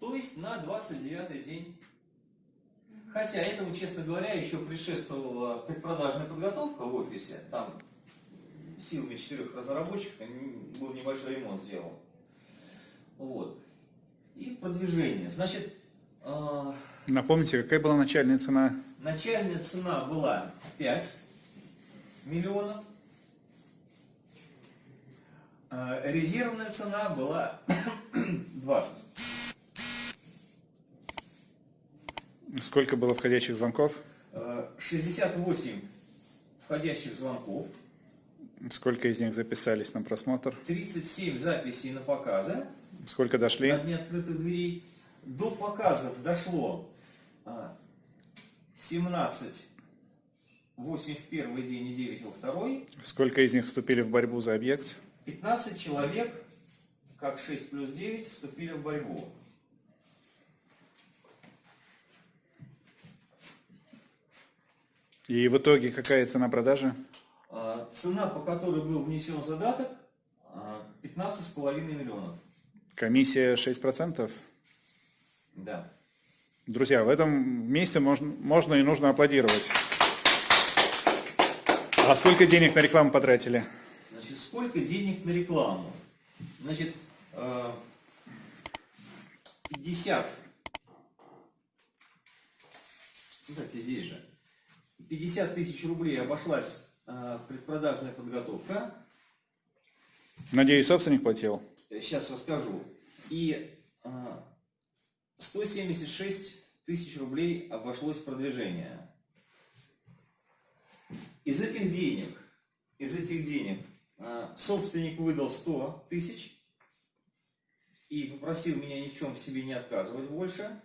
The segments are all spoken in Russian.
то есть на 29 день. Хотя этому, честно говоря, еще предшествовала предпродажная подготовка в офисе. Там силами четырех разработчиков был небольшой ремонт сделан. Вот. И продвижение. Значит, э, Напомните, какая была начальная цена? начальная цена была 5 миллионов. Э, резервная цена была 20. Сколько было входящих звонков? Э, 68 входящих звонков, Сколько из них записались на просмотр? 37 записей на показы Сколько дошли? на дне открытых дверей. До показов дошло а, 17, 8 в первый день и 9 во второй. Сколько из них вступили в борьбу за объект? 15 человек, как 6 плюс 9, вступили в борьбу. И в итоге какая цена продажи? А, Цена, по которой был внесен задаток, а, 15,5 миллионов. Комиссия 6%? Да. Друзья, в этом месте можно, можно и нужно аплодировать. А сколько денег на рекламу потратили? Значит, сколько денег на рекламу? Значит, э, 50. Кстати, здесь же. 50 тысяч рублей обошлась э, предпродажная подготовка. Надеюсь, собственник платил? Сейчас расскажу. И э, 176 тысяч рублей обошлось продвижение. Из этих денег, из этих денег э, собственник выдал 100 тысяч и попросил меня ни в чем себе не отказывать больше,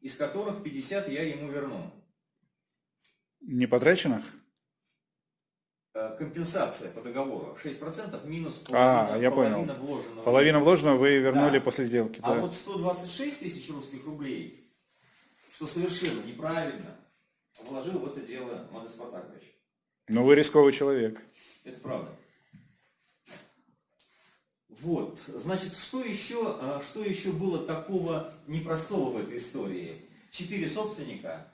из которых 50 я ему верну. Не потраченных? Э, Компенсация по договору 6% минус А, половина, я половина понял. вложенного. Половину вложенного вы вернули Да. после сделки. А да? вот 126 тысяч русских рублей, что совершенно неправильно, вложил в это дело Модес Спартакович. Но вы рисковый человек. Это правда. Вот, значит, что еще, а, что еще было такого непростого в этой истории? Четыре собственника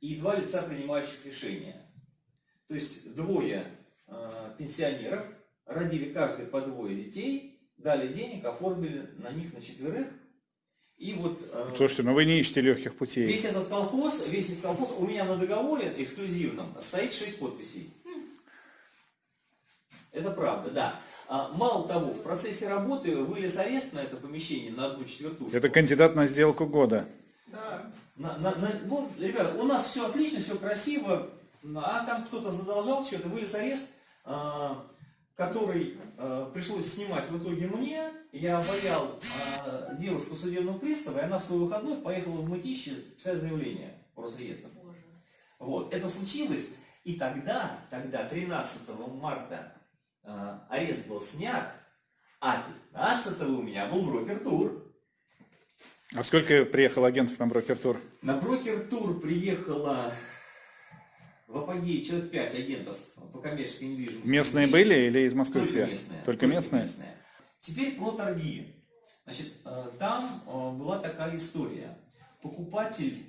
и два лица, принимающих решения. То есть двое э, пенсионеров родили каждый по двое детей, дали денег, оформили на них на четверых. И вот э, Слушайте, ну вы не ищете легких путей. Весь этот колхоз, весь этот колхоз, у меня на договоре эксклюзивном стоит 6 подписей. Это правда, да. А, мало того, в процессе работы вылез арест на это помещение на одну четвертушку. Это кандидат на сделку года. На- на- на- ну, ребят, у нас все отлично, все красиво, а там кто-то задолжал что-то, вылез арест, а, который а, пришлось снимать в итоге мне. Я обаял а, девушку судебного пристава, и она в свой выходной поехала в Мытище писать заявление по Росреестру. Вот, это случилось, и тогда, тогда, 13 марта, а, арест был снят, а 15 у меня был брокер-тур. А сколько приехало агентов на брокер-тур? На брокер-тур приехало в апогее человек 5 агентов по коммерческой недвижимости. Местные были или из Москвы Только все? местные. Только местные? Теперь про торги. Значит, э, там э, была такая история. Покупатель,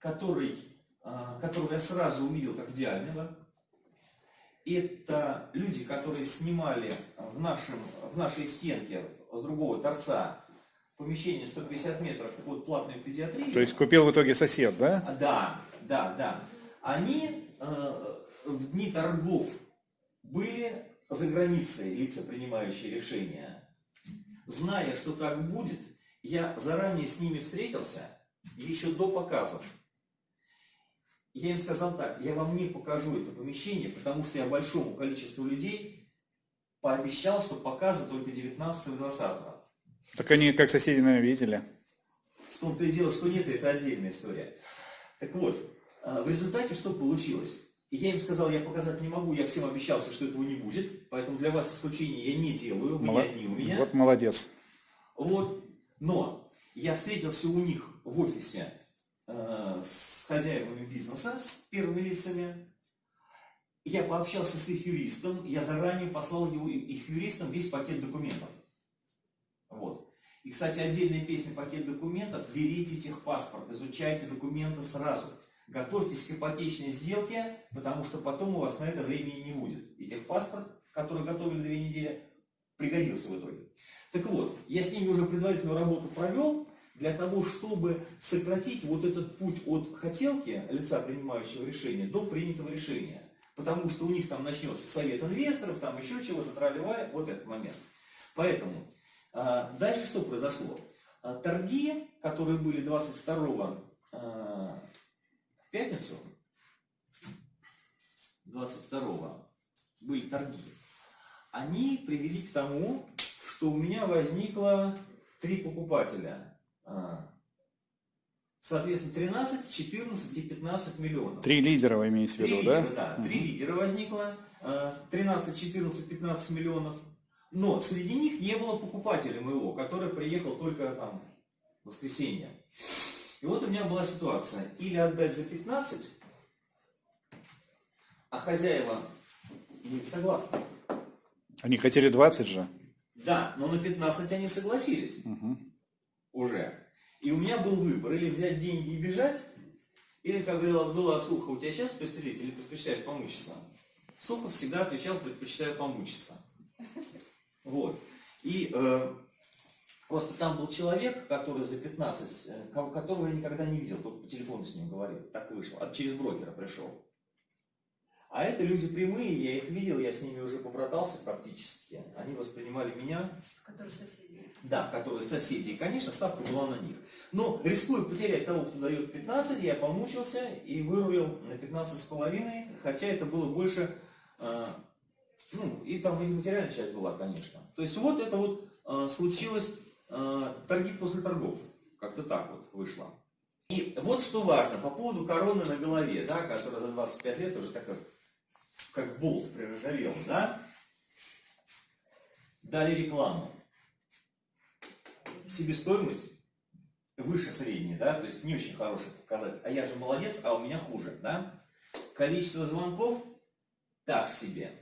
который, э, которого я сразу увидел как идеального, это люди, которые снимали в, нашем, в нашей стенке с другого торца помещение 150 метров под платную педиатрию. То есть купил в итоге сосед, да? А, Да, да, да. Они э, в дни торгов были за границей лица, принимающие решения. Зная, что так будет, я заранее с ними встретился, еще до показов. Я им сказал так, я вам не покажу это помещение, потому что я большому количеству людей пообещал, что показы только 19 и 20 Так они как соседи, наверное, видели. В том-то и дело, что нет, это отдельная история. Так вот, а, в результате что получилось? Я им сказал, я показать не могу, я всем обещался, что этого не будет, поэтому для вас исключения я не делаю, не Мало- одни у меня. Вот молодец. Вот. Но я встретился у них в офисе э, с хозяевами бизнеса, с первыми лицами. Я пообщался с их юристом, я заранее послал его, их юристам весь пакет документов. И, кстати, отдельная песня «Пакет документов». Берите техпаспорт, изучайте документы сразу. Готовьтесь к ипотечной сделке, потому что потом у вас на это времени не будет. И техпаспорт, который готовили две недели, пригодился в итоге. Так вот, я с ними уже предварительную работу провел, для того, чтобы сократить вот этот путь от хотелки лица, принимающего решение, до принятого решения. Потому что у них там начнется совет инвесторов, там еще чего-то, вот этот момент. Поэтому, дальше что произошло? А, Торги, которые были 22 а, в пятницу, 22 были торги, они привели к тому, что у меня возникло три покупателя. А, Соответственно, 13, 14 и 15 миллионов. Три лидера вы имеете в виду, да? лидера, да? Три лидера возникло, а, 13, 14, 15 миллионов. Но среди них не было покупателя моего, который приехал только там в воскресенье. И вот у меня была ситуация. Или отдать за 15, а хозяева были согласны. Они хотели 20 же. Да, но на 15 они согласились Мгм. уже. И у меня был выбор, или взять деньги и бежать, или, как говорил Абдулла, слуха, у тебя сейчас пристрелить или предпочитаешь помучиться? Сухов всегда отвечал, предпочитаю помучиться. Вот. И э, просто там был человек, который за 15, э, ко- которого я никогда не видел, только по телефону с ним говорил, так вышло, а через брокера пришел. А это люди прямые, я их видел, я с ними уже побратался практически. Они воспринимали меня Которые соседи. да, которые соседи. И, конечно, ставка была на них. Но рискуя потерять того, кто дает 15, я помучился и вырулил на 15 с половиной, хотя это было больше, э, ну, и там и материальная часть была, конечно. То есть вот это вот э, случилось э, торги после торгов. Как-то так вот вышло. И вот что важно по поводу короны на голове, да, которая за 25 лет уже так как, как болт приржавел, да. Дали рекламу себестоимость выше средней, да, то есть не очень хороший показатель. А я же молодец, а у меня хуже, да. Количество звонков так себе.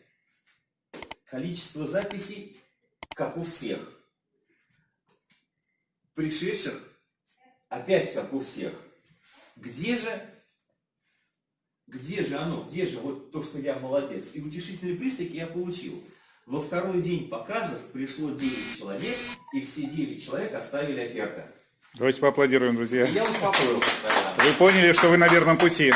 Количество записей, как у всех. Пришедших опять как у всех. Где же, где же оно, где же вот то, что я молодец? И утешительные признаки я получил. Во второй день показов пришло 9 человек, и все 9 человек оставили оферты. Давайте поаплодируем, друзья. Я успокоился. Вы поняли, что вы на верном пути.